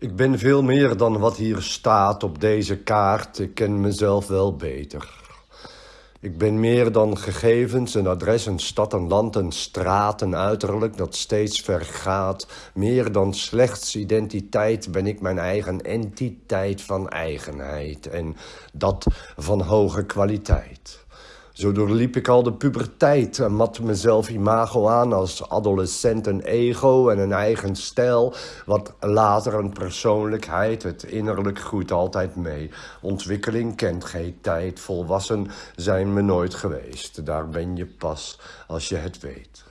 Ik ben veel meer dan wat hier staat op deze kaart. Ik ken mezelf wel beter. Ik ben meer dan gegevens, een adres, een stad, een land, een straat, een uiterlijk dat steeds vergaat. Meer dan slechts identiteit ben ik mijn eigen entiteit van eigenheid en dat van hoge kwaliteit. Zo doorliep ik al de puberteit en mat mezelf imago aan als adolescent een ego en een eigen stijl, wat later een persoonlijkheid, het innerlijk groeit altijd mee. Ontwikkeling kent geen tijd, volwassen zijn we nooit geweest. Daar ben je pas als je het weet.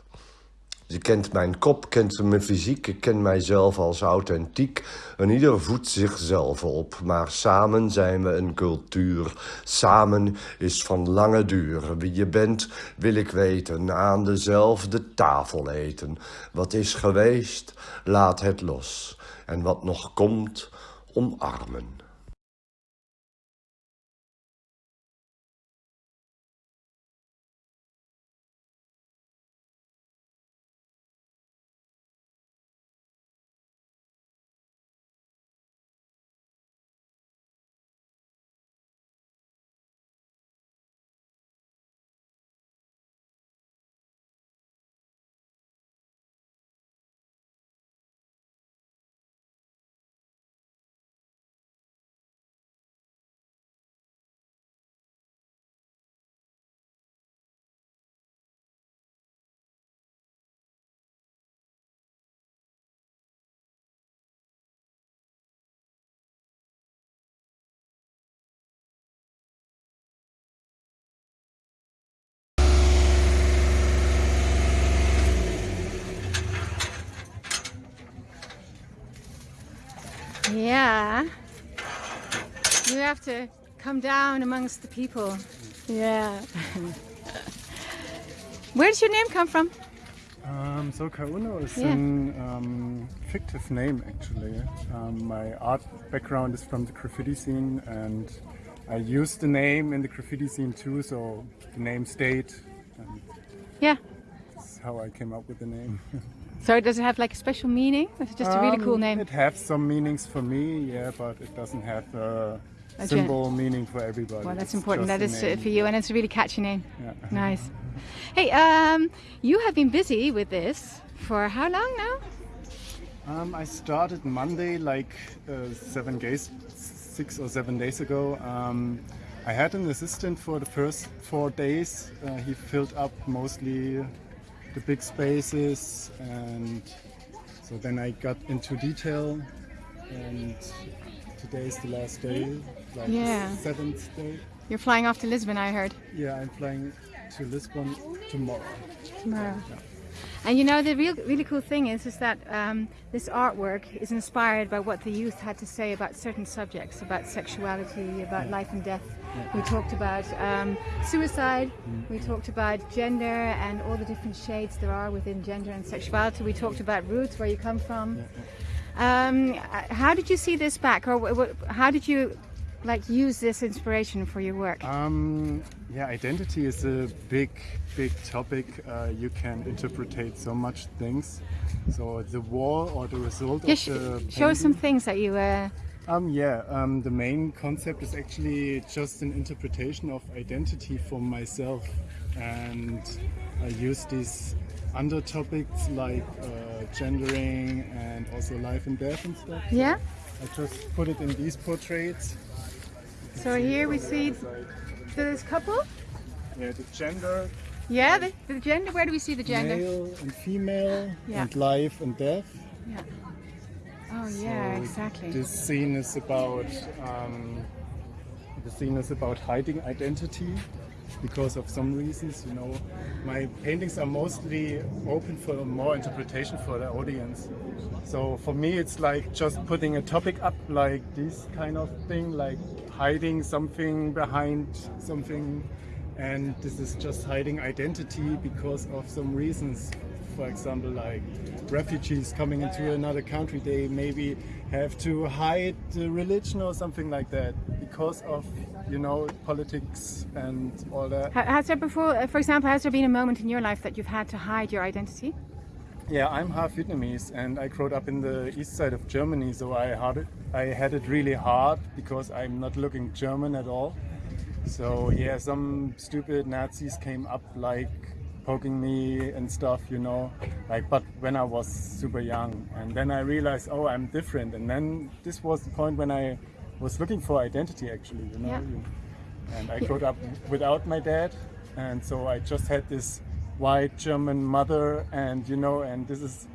Je kent mijn kop, kent mijn fysiek, ik ken mijzelf als authentiek. En ieder voedt zichzelf op, maar samen zijn we een cultuur. Samen is van lange duur. Wie je bent, wil ik weten, aan dezelfde tafel eten. Wat is geweest, laat het los. En wat nog komt, omarmen. Yeah. You have to come down amongst the people. Yeah. Where does your name come from? Um, so Kauno is Yeah. an um, fictive name actually. Um, my art background is from the graffiti scene and I used the name in the graffiti scene too, so the name stayed. And Yeah. that's how I came up with the name. So does it have like a special meaning? It's just a really cool Um, name. It has some meanings for me, yeah, but it doesn't have a gen- symbol meaning for everybody. Well, that's It's important. That is uh, name. for you, and it's a really catchy name. Yeah. Nice. Hey, um, you have been busy with this for how long now? Um, I started Monday, like uh, seven days, six or seven days ago. Um, I had an assistant for the first four days. Uh, he filled up mostly the big spaces, and so then I got into detail. And today is the last day, like Yeah. seventh day. You're flying off to Lisbon, I heard. Yeah, I'm flying to Lisbon tomorrow. Tomorrow. And you know the real, really cool thing is, is that um, this artwork is inspired by what the youth had to say about certain subjects, about sexuality, about life and death. We talked about um, suicide. We talked about gender and all the different shades there are within gender and sexuality. We talked about roots, where you come from. Um, how did you see this back, or how did you like use this inspiration for your work? Um, yeah, identity is a big, big topic. Uh, you can interpretate so much things. So the war or the result Yeah, of sh- the show some things that you. Uh, Um, yeah, um, the main concept is actually just an interpretation of identity for myself, and I use these under topics like uh, gendering and also life and death and stuff. yeah. I just put it in these portraits. So here we see this couple. Yeah, the gender, Yeah, the, the gender. Where do we see the gender? male and female, Yeah. and life and death. Yeah. Oh yeah, So exactly. This scene is about um, the scene is about hiding identity because of some reasons. You know, my paintings are mostly open for more interpretation for the audience. So for me, it's like just putting a topic up, like this kind of thing, like hiding something behind something. And this is just hiding identity because of some reasons for example, like refugees coming into another country, they maybe have to hide the religion or something like that because of, you know, politics and all that. Ha- Has there before, uh, for example, has there been a moment in your life that you've had to hide your identity? Yeah, I'm half Vietnamese and I grew up in the east side of Germany, so I had it, I had it really hard because I'm not looking German at all. So yeah, some stupid Nazis came up like poking me and stuff, you know, like but when I was super young and then I realized, oh, I'm different. And then this was the point when I was looking for identity actually, you know. Yeah. And I grew up without my dad and so I just had this white German mother and you know and this is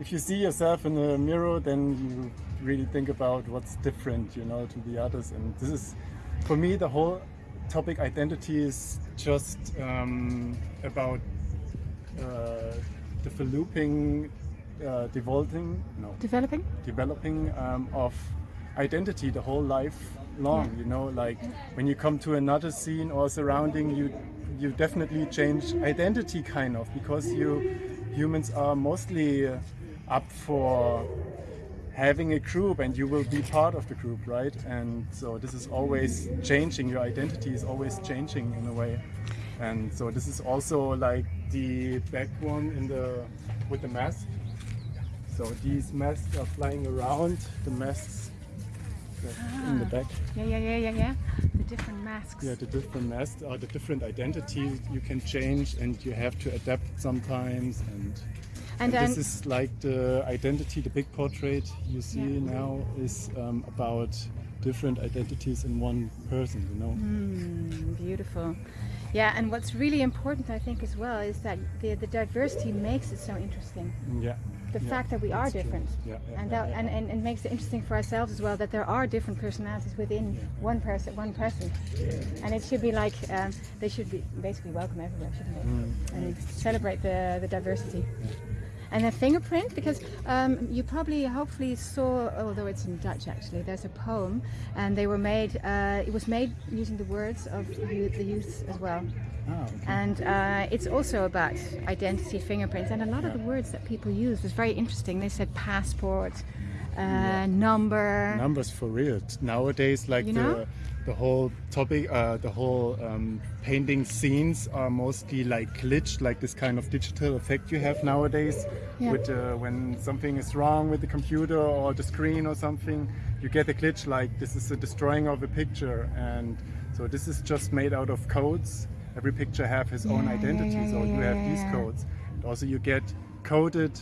if you see yourself in the mirror then you really think about what's different you know to the others and this is for me the whole topic identity is just um, about uh, developing uh, developing no Developing? developing um, of identity the whole life long you know like when you come to another scene or surrounding you you definitely change identity kind of because you humans are mostly up for having a group and you will be part of the group right? And so this is always changing. Your identity is always changing in a way. And so this is also like the back one in the with the mask. So these masks are flying around the masks that in the ah. back. Yeah, yeah, yeah, yeah, yeah. The different masks. yeah the different masks are the different identities you can change and you have to adapt sometimes and And and this is like the identity, the big portrait you see Yeah. now is um, about different identities in one person, you know? Mm, beautiful. Yeah, and what's really important, I think, as well, is that the, the diversity makes it so interesting. Yeah. The yeah, fact that we are true. different. Yeah, yeah, and, that, yeah. and, and, and makes it interesting for ourselves as well that there are different personalities within one person one person and it should be like um, they should be basically welcome everywhere shouldn't they Mm. and celebrate the, the diversity and a fingerprint because um, you probably hopefully saw although it's in Dutch actually there's a poem and they were made uh, it was made using the words of the youth as well Ah, okay. and uh, it's also about identity fingerprints and a lot of the words that people use was very interesting they said passport uh, number Numbers for real. Nowadays, like You know? the the whole topic, uh, the whole um, painting scenes are mostly like glitched, like this kind of digital effect you have nowadays. Yeah. With uh, when something is wrong with the computer or the screen or something, you get a glitch like this is a destroying of a picture, and so this is just made out of codes. Every picture have his own Yeah, yeah, identity, yeah, so you have these codes. And also, you get coded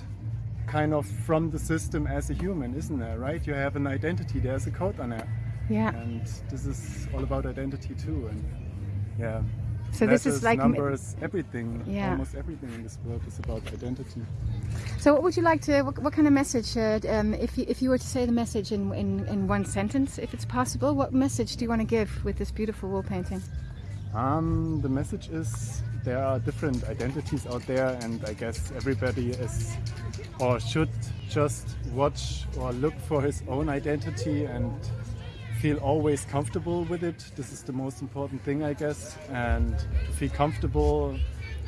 kind of from the system as a human, isn't there? Right? You have an identity. There's a code on it, yeah and this is all about identity too. And yeah, so this is like numbers, everything. Yeah. Almost everything in this world is about identity. so what would you like to what, what kind of message uh, um, if, you, if you were to say the message in, in, in one sentence if it's possible what message do you want to give with this beautiful wall painting Um, the message is there are different identities out there, and I guess everybody is or should just watch or look for his own identity and feel always comfortable with it. This is the most important thing, I guess. And to feel comfortable,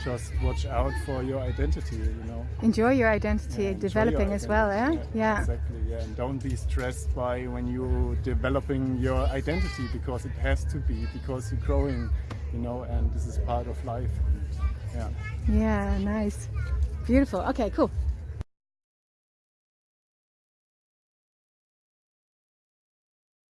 just watch out for your identity, you know. enjoy your identity Yeah, enjoy your developing as well eh? identity. yeah Exactly, yeah. And don't be stressed by when you're developing your identity because it has to be, because you're growing, you know, and this is part of life. Yeah. yeah nice beautiful okay cool